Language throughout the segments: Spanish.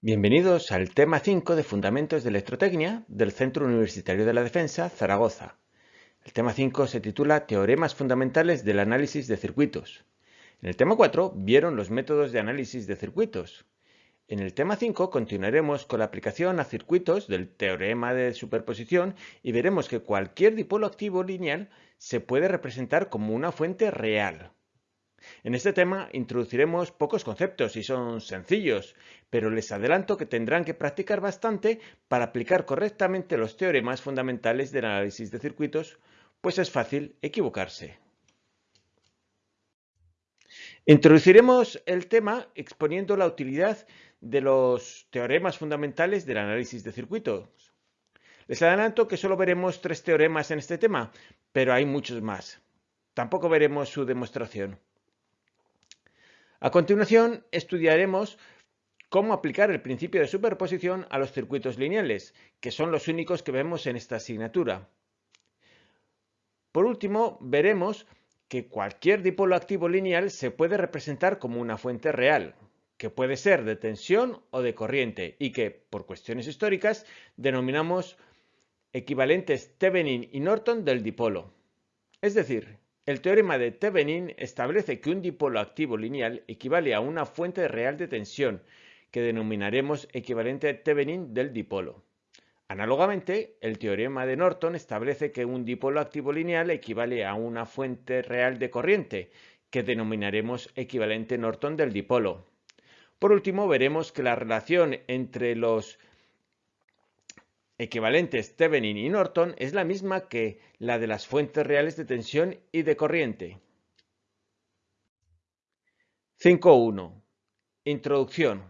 Bienvenidos al tema 5 de Fundamentos de Electrotecnia del Centro Universitario de la Defensa, Zaragoza. El tema 5 se titula Teoremas fundamentales del análisis de circuitos. En el tema 4 vieron los métodos de análisis de circuitos. En el tema 5 continuaremos con la aplicación a circuitos del teorema de superposición y veremos que cualquier dipolo activo lineal se puede representar como una fuente real. En este tema introduciremos pocos conceptos y son sencillos, pero les adelanto que tendrán que practicar bastante para aplicar correctamente los teoremas fundamentales del análisis de circuitos, pues es fácil equivocarse. Introduciremos el tema exponiendo la utilidad de los teoremas fundamentales del análisis de circuitos. Les adelanto que solo veremos tres teoremas en este tema, pero hay muchos más. Tampoco veremos su demostración. A continuación, estudiaremos cómo aplicar el principio de superposición a los circuitos lineales, que son los únicos que vemos en esta asignatura. Por último, veremos que cualquier dipolo activo lineal se puede representar como una fuente real, que puede ser de tensión o de corriente y que, por cuestiones históricas, denominamos equivalentes Thevenin y Norton del dipolo. Es decir, el teorema de Thevenin establece que un dipolo activo lineal equivale a una fuente real de tensión, que denominaremos equivalente Thevenin del dipolo. Análogamente, el teorema de Norton establece que un dipolo activo lineal equivale a una fuente real de corriente, que denominaremos equivalente Norton del dipolo. Por último, veremos que la relación entre los equivalentes Thevenin y Norton es la misma que la de las fuentes reales de tensión y de corriente. 5.1. Introducción.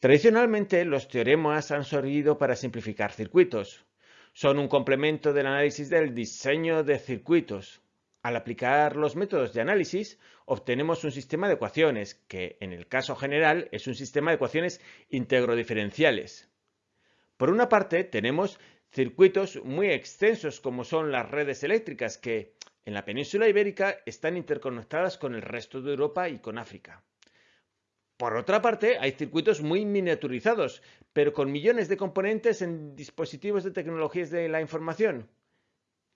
Tradicionalmente, los teoremas han servido para simplificar circuitos. Son un complemento del análisis del diseño de circuitos. Al aplicar los métodos de análisis, obtenemos un sistema de ecuaciones, que en el caso general es un sistema de ecuaciones integro-diferenciales. Por una parte, tenemos circuitos muy extensos como son las redes eléctricas que en la península ibérica están interconectadas con el resto de Europa y con África. Por otra parte, hay circuitos muy miniaturizados, pero con millones de componentes en dispositivos de tecnologías de la información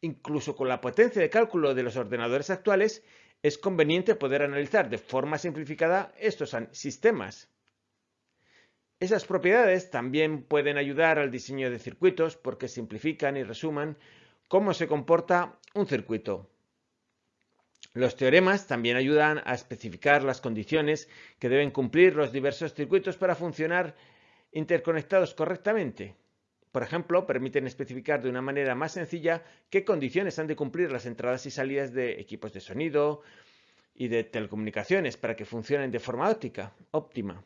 incluso con la potencia de cálculo de los ordenadores actuales, es conveniente poder analizar de forma simplificada estos sistemas. Esas propiedades también pueden ayudar al diseño de circuitos porque simplifican y resuman cómo se comporta un circuito. Los teoremas también ayudan a especificar las condiciones que deben cumplir los diversos circuitos para funcionar interconectados correctamente. Por ejemplo, permiten especificar de una manera más sencilla qué condiciones han de cumplir las entradas y salidas de equipos de sonido y de telecomunicaciones para que funcionen de forma óptica, óptima.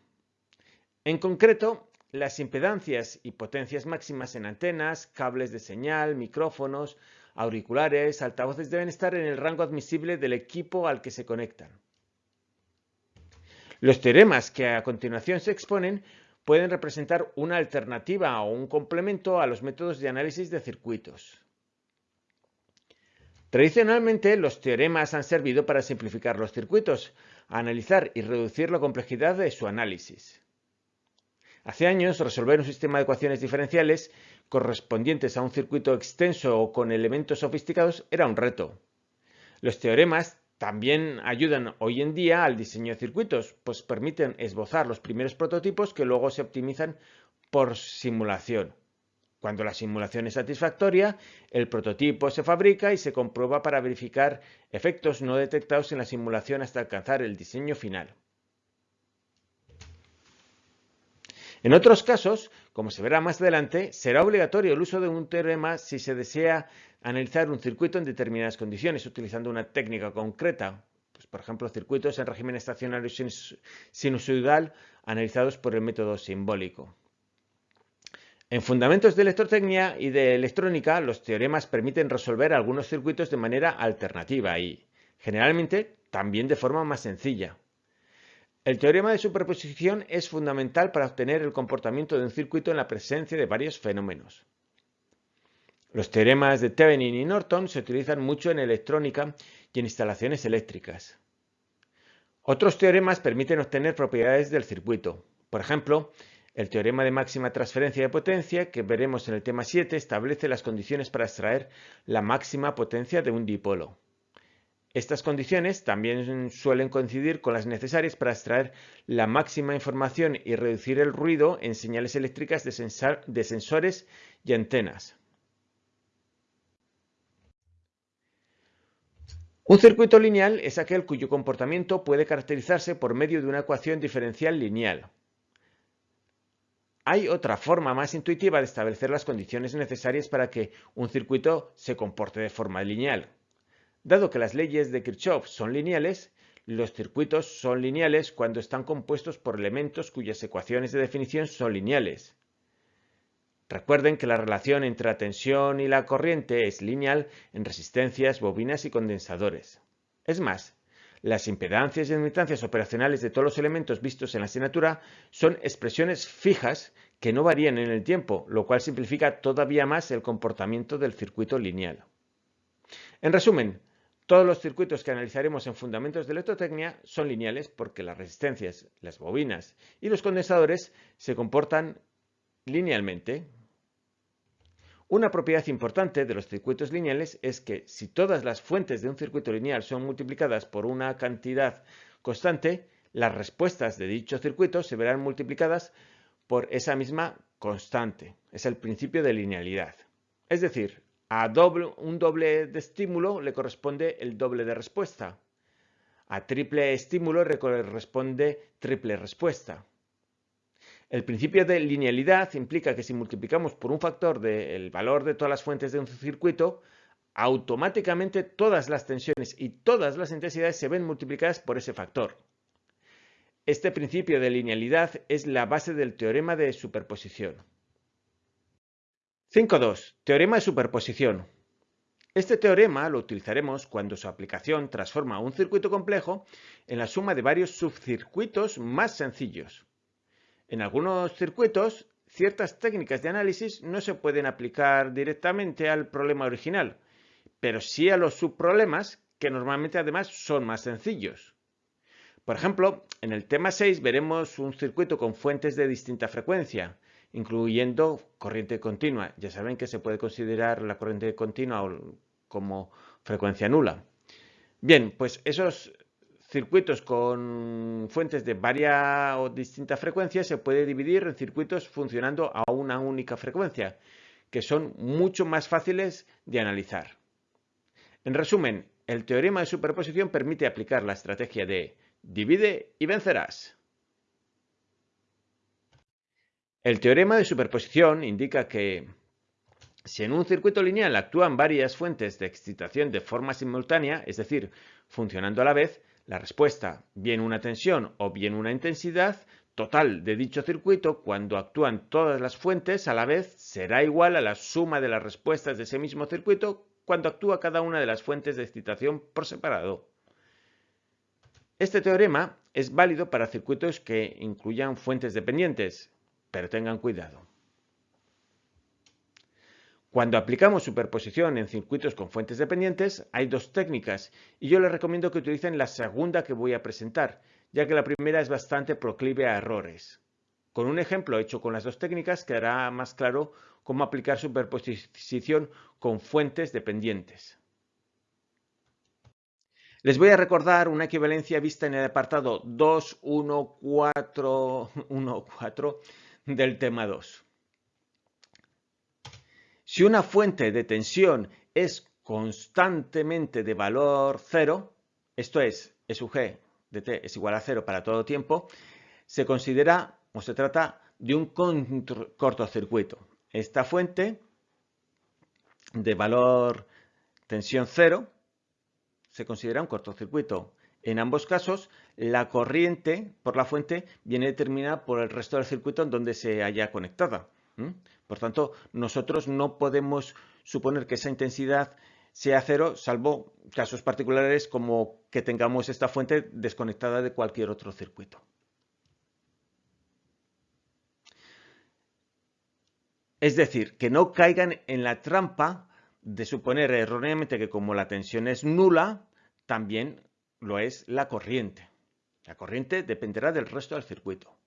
En concreto, las impedancias y potencias máximas en antenas, cables de señal, micrófonos, auriculares, altavoces deben estar en el rango admisible del equipo al que se conectan. Los teoremas que a continuación se exponen pueden representar una alternativa o un complemento a los métodos de análisis de circuitos. Tradicionalmente, los teoremas han servido para simplificar los circuitos, analizar y reducir la complejidad de su análisis. Hace años, resolver un sistema de ecuaciones diferenciales correspondientes a un circuito extenso o con elementos sofisticados era un reto. Los teoremas también ayudan hoy en día al diseño de circuitos, pues permiten esbozar los primeros prototipos que luego se optimizan por simulación. Cuando la simulación es satisfactoria, el prototipo se fabrica y se comprueba para verificar efectos no detectados en la simulación hasta alcanzar el diseño final. En otros casos, como se verá más adelante, será obligatorio el uso de un teorema si se desea analizar un circuito en determinadas condiciones utilizando una técnica concreta, pues, por ejemplo, circuitos en régimen estacionario sinusoidal analizados por el método simbólico. En fundamentos de electrotecnia y de electrónica, los teoremas permiten resolver algunos circuitos de manera alternativa y, generalmente, también de forma más sencilla. El teorema de superposición es fundamental para obtener el comportamiento de un circuito en la presencia de varios fenómenos. Los teoremas de Thevenin y Norton se utilizan mucho en electrónica y en instalaciones eléctricas. Otros teoremas permiten obtener propiedades del circuito. Por ejemplo, el teorema de máxima transferencia de potencia, que veremos en el tema 7, establece las condiciones para extraer la máxima potencia de un dipolo. Estas condiciones también suelen coincidir con las necesarias para extraer la máxima información y reducir el ruido en señales eléctricas de, sensores y antenas. Un circuito lineal es aquel cuyo comportamiento puede caracterizarse por medio de una ecuación diferencial lineal. Hay otra forma más intuitiva de establecer las condiciones necesarias para que un circuito se comporte de forma lineal. Dado que las leyes de Kirchhoff son lineales, los circuitos son lineales cuando están compuestos por elementos cuyas ecuaciones de definición son lineales. Recuerden que la relación entre la tensión y la corriente es lineal en resistencias, bobinas y condensadores. Es más, las impedancias y admitancias operacionales de todos los elementos vistos en la asignatura son expresiones fijas que no varían en el tiempo, lo cual simplifica todavía más el comportamiento del circuito lineal. En resumen, todos los circuitos que analizaremos en Fundamentos de Electrotecnia son lineales porque las resistencias, las bobinas y los condensadores se comportan linealmente. Una propiedad importante de los circuitos lineales es que si todas las fuentes de un circuito lineal son multiplicadas por una cantidad constante, las respuestas de dicho circuito se verán multiplicadas por esa misma constante. Es el principio de linealidad. Es decir, a un doble de estímulo le corresponde el doble de respuesta. A triple estímulo le corresponde triple respuesta. El principio de linealidad implica que si multiplicamos por un factor el valor de todas las fuentes de un circuito, automáticamente todas las tensiones y todas las intensidades se ven multiplicadas por ese factor. Este principio de linealidad es la base del teorema de superposición. 5.2. Teorema de superposición. Este teorema lo utilizaremos cuando su aplicación transforma un circuito complejo en la suma de varios subcircuitos más sencillos. En algunos circuitos, ciertas técnicas de análisis no se pueden aplicar directamente al problema original, pero sí a los subproblemas que normalmente además son más sencillos. Por ejemplo, en el tema 6 veremos un circuito con fuentes de distinta frecuencia, incluyendo corriente continua. Ya saben que se puede considerar la corriente continua como frecuencia nula. Bien, pues esos circuitos con fuentes de varia o distinta frecuencia se puede dividir en circuitos funcionando a una única frecuencia, que son mucho más fáciles de analizar. En resumen, el teorema de superposición permite aplicar la estrategia de divide y vencerás. El teorema de superposición indica que si en un circuito lineal actúan varias fuentes de excitación de forma simultánea, es decir, funcionando a la vez, la respuesta, bien una tensión o bien una intensidad total de dicho circuito, cuando actúan todas las fuentes a la vez, será igual a la suma de las respuestas de ese mismo circuito cuando actúa cada una de las fuentes de excitación por separado. Este teorema es válido para circuitos que incluyan fuentes dependientes, pero tengan cuidado. Cuando aplicamos superposición en circuitos con fuentes dependientes, hay dos técnicas y yo les recomiendo que utilicen la segunda que voy a presentar, ya que la primera es bastante proclive a errores. Con un ejemplo hecho con las dos técnicas quedará más claro cómo aplicar superposición con fuentes dependientes. Les voy a recordar una equivalencia vista en el apartado 2.1.4.1.4 del tema 2. Si una fuente de tensión es constantemente de valor cero, esto es, E sub g de t es igual a cero para todo tiempo, se considera o se trata de un cortocircuito. Esta fuente de valor tensión cero se considera un cortocircuito. En ambos casos, la corriente por la fuente viene determinada por el resto del circuito en donde se haya conectada. Por tanto, nosotros no podemos suponer que esa intensidad sea cero, salvo casos particulares como que tengamos esta fuente desconectada de cualquier otro circuito. Es decir, que no caigan en la trampa de suponer erróneamente que como la tensión es nula, también lo es la corriente. La corriente dependerá del resto del circuito.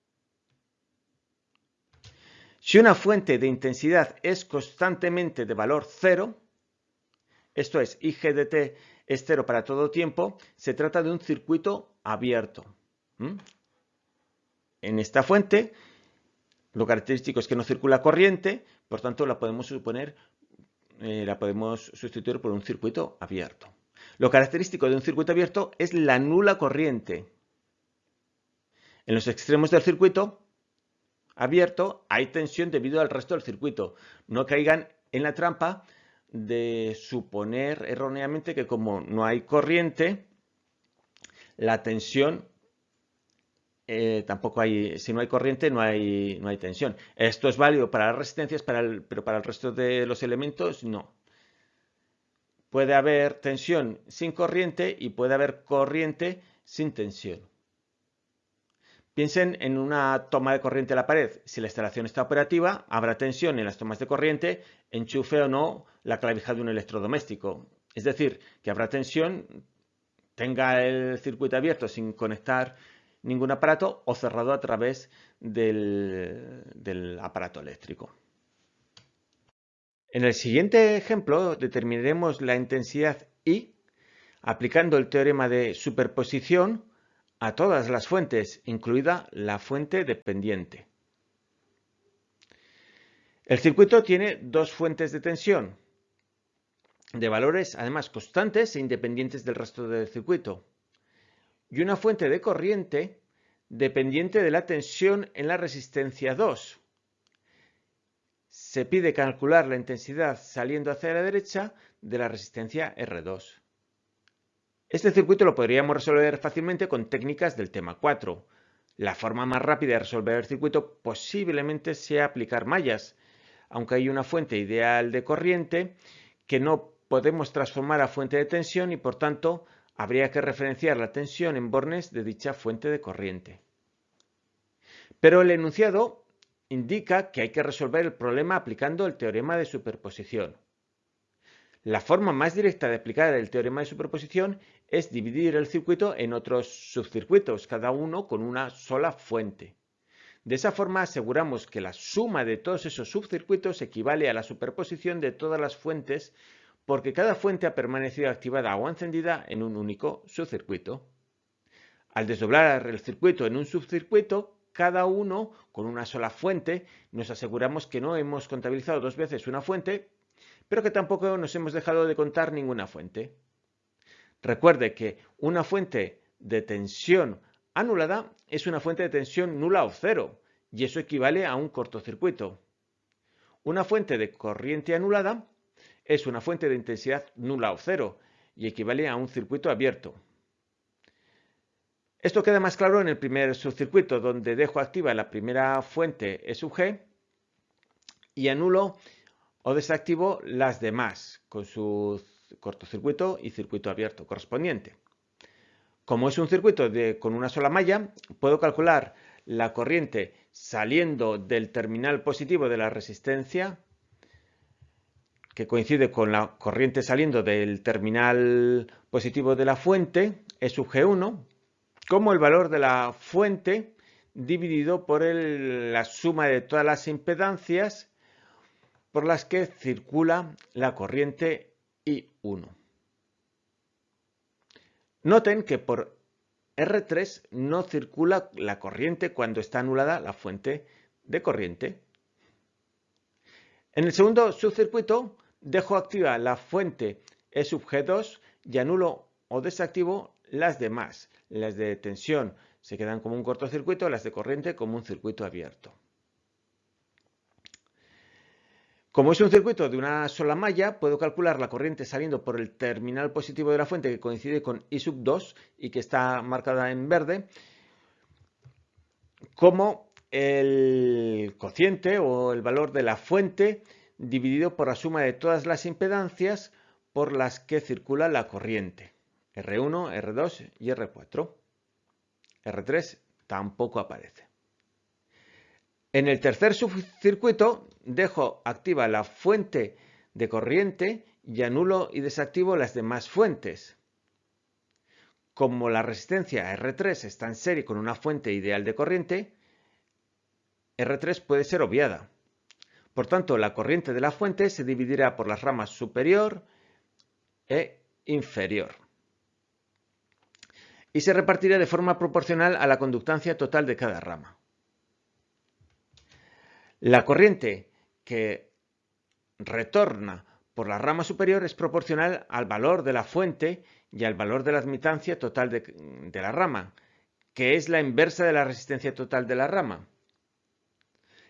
Si una fuente de intensidad es constantemente de valor cero, esto es, IGDT es cero para todo tiempo, se trata de un circuito abierto. En esta fuente, lo característico es que no circula corriente, por tanto la podemos suponer, eh, la podemos sustituir por un circuito abierto. Lo característico de un circuito abierto es la nula corriente. En los extremos del circuito abierto hay tensión debido al resto del circuito. No caigan en la trampa de suponer erróneamente que como no hay corriente, la tensión eh, tampoco hay, si no hay corriente no hay, no hay tensión. Esto es válido para las resistencias, pero para el resto de los elementos no. Puede haber tensión sin corriente y puede haber corriente sin tensión. Piensen en una toma de corriente a la pared. Si la instalación está operativa, habrá tensión en las tomas de corriente, enchufe o no la clavija de un electrodoméstico. Es decir, que habrá tensión, tenga el circuito abierto sin conectar ningún aparato o cerrado a través del, del aparato eléctrico. En el siguiente ejemplo determinaremos la intensidad I aplicando el teorema de superposición a todas las fuentes, incluida la fuente dependiente. El circuito tiene dos fuentes de tensión, de valores además constantes e independientes del resto del circuito, y una fuente de corriente dependiente de la tensión en la resistencia 2. Se pide calcular la intensidad saliendo hacia la derecha de la resistencia R2. Este circuito lo podríamos resolver fácilmente con técnicas del tema 4. La forma más rápida de resolver el circuito posiblemente sea aplicar mallas, aunque hay una fuente ideal de corriente que no podemos transformar a fuente de tensión y por tanto habría que referenciar la tensión en bornes de dicha fuente de corriente. Pero el enunciado indica que hay que resolver el problema aplicando el teorema de superposición. La forma más directa de aplicar el teorema de superposición es dividir el circuito en otros subcircuitos, cada uno con una sola fuente. De esa forma aseguramos que la suma de todos esos subcircuitos equivale a la superposición de todas las fuentes porque cada fuente ha permanecido activada o encendida en un único subcircuito. Al desdoblar el circuito en un subcircuito, cada uno con una sola fuente, nos aseguramos que no hemos contabilizado dos veces una fuente, pero que tampoco nos hemos dejado de contar ninguna fuente. Recuerde que una fuente de tensión anulada es una fuente de tensión nula o cero, y eso equivale a un cortocircuito. Una fuente de corriente anulada es una fuente de intensidad nula o cero, y equivale a un circuito abierto. Esto queda más claro en el primer subcircuito, donde dejo activa la primera fuente E y anulo o desactivo las demás con su cortocircuito y circuito abierto correspondiente. Como es un circuito con una sola malla, puedo calcular la corriente saliendo del terminal positivo de la resistencia, que coincide con la corriente saliendo del terminal positivo de la fuente, E sub G1, como el valor de la fuente dividido por la suma de todas las impedancias por las que circula la corriente I1. Noten que por R3 no circula la corriente cuando está anulada la fuente de corriente. En el segundo subcircuito dejo activa la fuente E sub G2 y anulo o desactivo las demás. Las de tensión se quedan como un cortocircuito, las de corriente como un circuito abierto. Como es un circuito de una sola malla, puedo calcular la corriente saliendo por el terminal positivo de la fuente que coincide con I sub 2 y que está marcada en verde, como el cociente o el valor de la fuente dividido por la suma de todas las impedancias por las que circula la corriente, R1, R2 y R4. R3 tampoco aparece. En el tercer subcircuito dejo activa la fuente de corriente y anulo y desactivo las demás fuentes. como la resistencia R3 está en serie con una fuente ideal de corriente, R3 puede ser obviada. Por tanto, la corriente de la fuente se dividirá por las ramas superior e inferior y se repartirá de forma proporcional a la conductancia total de cada rama. La corriente que retorna por la rama superior es proporcional al valor de la fuente y al valor de la admitancia total de, la rama, que es la inversa de la resistencia total de la rama.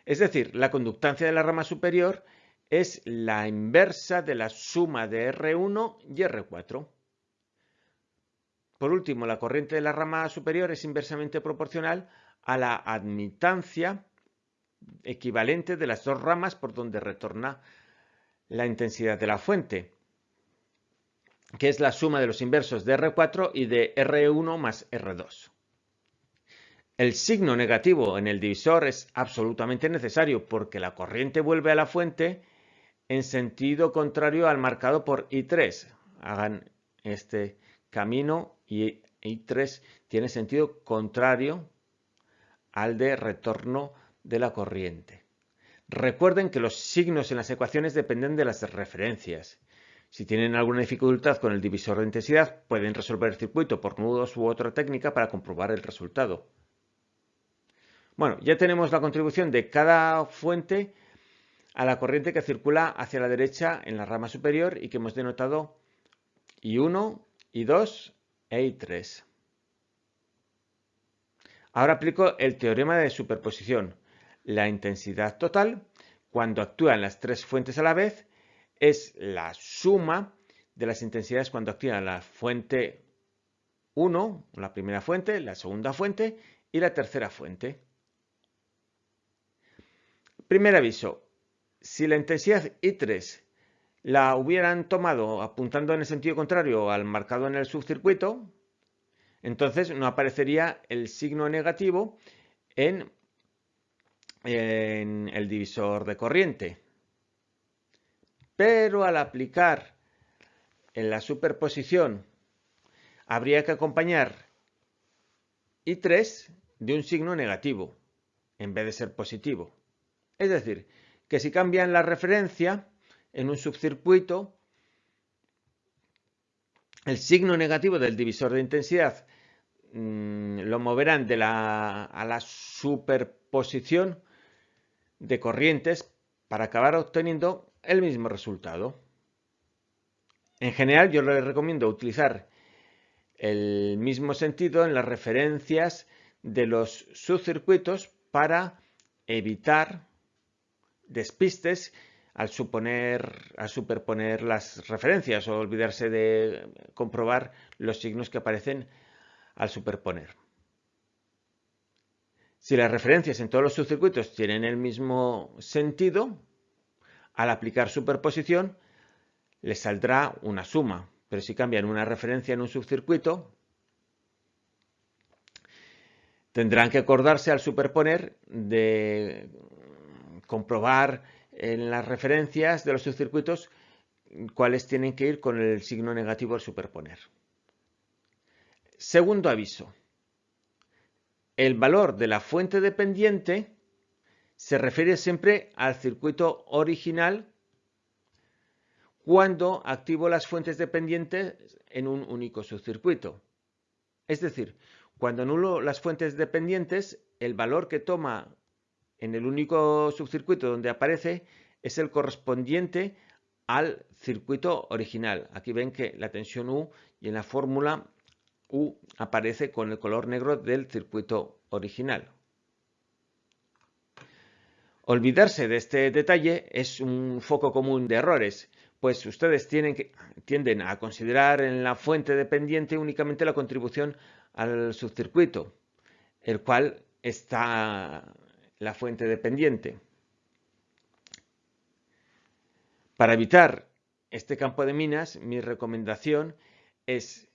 Es decir, la conductancia de la rama superior es la inversa de la suma de R1 y R4. Por último, la corriente de la rama superior es inversamente proporcional a la admitancia equivalente de las dos ramas por donde retorna la intensidad de la fuente, que es la suma de los inversos de R4 y de R1 más R2. El signo negativo en el divisor es absolutamente necesario porque la corriente vuelve a la fuente en sentido contrario al marcado por I3. Hagan este camino y I3 tiene sentido contrario al de retorno de la corriente. Recuerden que los signos en las ecuaciones dependen de las referencias. Si tienen alguna dificultad con el divisor de intensidad, pueden resolver el circuito por nudos u otra técnica para comprobar el resultado. Bueno, ya tenemos la contribución de cada fuente a la corriente que circula hacia la derecha en la rama superior y que hemos denotado I1, I2 e I3. Ahora aplico el teorema de superposición. La intensidad total, cuando actúan las tres fuentes a la vez, es la suma de las intensidades cuando actúa la fuente 1, la primera fuente, la segunda fuente y la tercera fuente. Primer aviso. Si la intensidad I3 la hubieran tomado apuntando en el sentido contrario al marcado en el subcircuito, entonces no aparecería el signo negativo en, en el divisor de corriente. Pero al aplicar en la superposición habría que acompañar I3 de un signo negativo en vez de ser positivo. Es decir, que si cambian la referencia, en un subcircuito, el signo negativo del divisor de intensidad mm, lo moverán de la, a la superposición de corrientes para acabar obteniendo el mismo resultado. En general yo les recomiendo utilizar el mismo sentido en las referencias de los subcircuitos para evitar despistes al, suponer, superponer las referencias o olvidarse de comprobar los signos que aparecen al superponer. Si las referencias en todos los subcircuitos tienen el mismo sentido, al aplicar superposición les saldrá una suma. Pero si cambian una referencia en un subcircuito, tendrán que acordarse al superponer de comprobar en las referencias de los subcircuitos cuáles tienen que ir con el signo negativo al superponer. Segundo aviso. El valor de la fuente dependiente se refiere siempre al circuito original cuando activo las fuentes dependientes en un único subcircuito. Es decir, cuando anulo las fuentes dependientes, el valor que toma en el único subcircuito donde aparece es el correspondiente al circuito original. Aquí ven que la tensión U y en la fórmula U aparece con el color negro del circuito original. Olvidarse de este detalle es un foco común de errores, pues ustedes tienden a considerar en la fuente dependiente únicamente la contribución al subcircuito, el cual está la fuente dependiente. Para evitar este campo de minas, mi recomendación es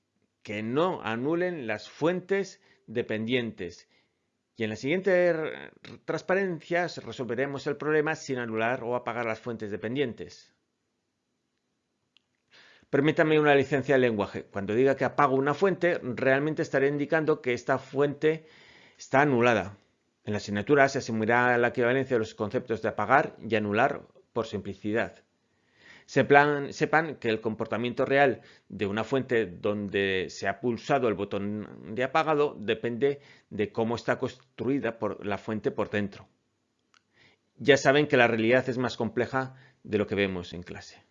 que no anulen las fuentes dependientes. Y en la siguiente transparencias resolveremos el problema sin anular o apagar las fuentes dependientes. Permítame una licencia de lenguaje. Cuando diga que apago una fuente, realmente estaré indicando que esta fuente está anulada. En la asignatura se asumirá la equivalencia de los conceptos de apagar y anular por simplicidad. Sepan, que el comportamiento real de una fuente donde se ha pulsado el botón de apagado depende de cómo está construida por la fuente por dentro. Ya saben que la realidad es más compleja de lo que vemos en clase.